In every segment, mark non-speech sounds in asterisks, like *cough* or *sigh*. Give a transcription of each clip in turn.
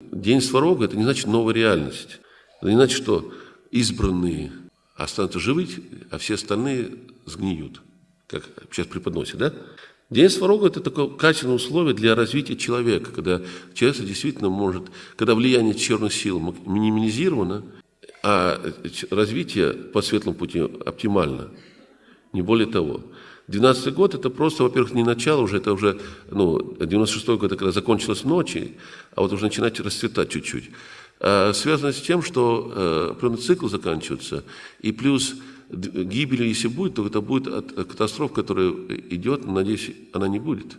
День Сварога – это не значит новая реальность. Это не значит, что избранные останутся живы, а все остальные сгниют, как сейчас преподносят, да? День Сварога – это такое качественное условие для развития человека, когда человек действительно может, когда влияние черных сил минимизировано, а развитие по светлому пути оптимально, не более того. 12 год это просто, во-первых, не начало уже, это уже, ну, 96 год, когда закончилась ночи, а вот уже начинать расцветать чуть-чуть. А, связано с тем, что э, определенный цикл заканчивается, и плюс гибель, если будет, то это будет от катастроф, которая идет, надеюсь, она не будет,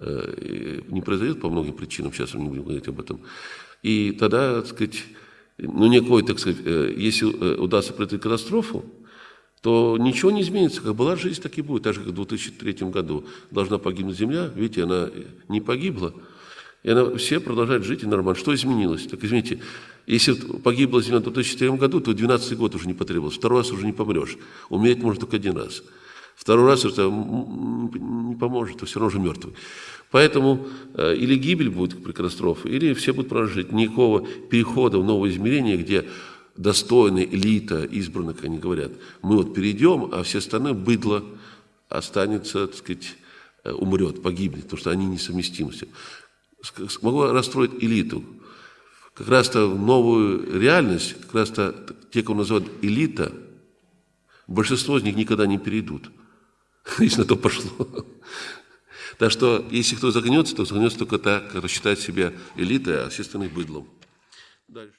э, не произойдет по многим причинам, сейчас мы не будем говорить об этом. И тогда, так сказать, ну, никакой, так сказать, э, если удастся предотвратить катастрофу, то ничего не изменится. Как была жизнь, так и будет. Так же, как в 2003 году должна погибнуть Земля, видите, она не погибла, и она, все продолжают жить и нормально. Что изменилось? Так извините, если погибла Земля в 2004 году, то 12 год уже не потребовалось. Второй раз уже не помрешь. Умереть можно только один раз. Второй раз это не поможет, все равно уже мертвый. Поэтому э, или гибель будет при катастрофе, или все будут прожить. Никакого перехода в новое измерение, где достойная элита избранных, они говорят, мы вот перейдем, а все остальные быдло останется, так сказать, э, умрет, погибнет, потому что они несовместимы. Могу расстроить элиту. Как раз-то в новую реальность, как раз-то те, кого называют элита, большинство из них никогда не перейдут, *laughs* если на то пошло. Так что, если кто загнется, то загнется только так, кто считает себя элитой, а все остальные быдлом. Дальше.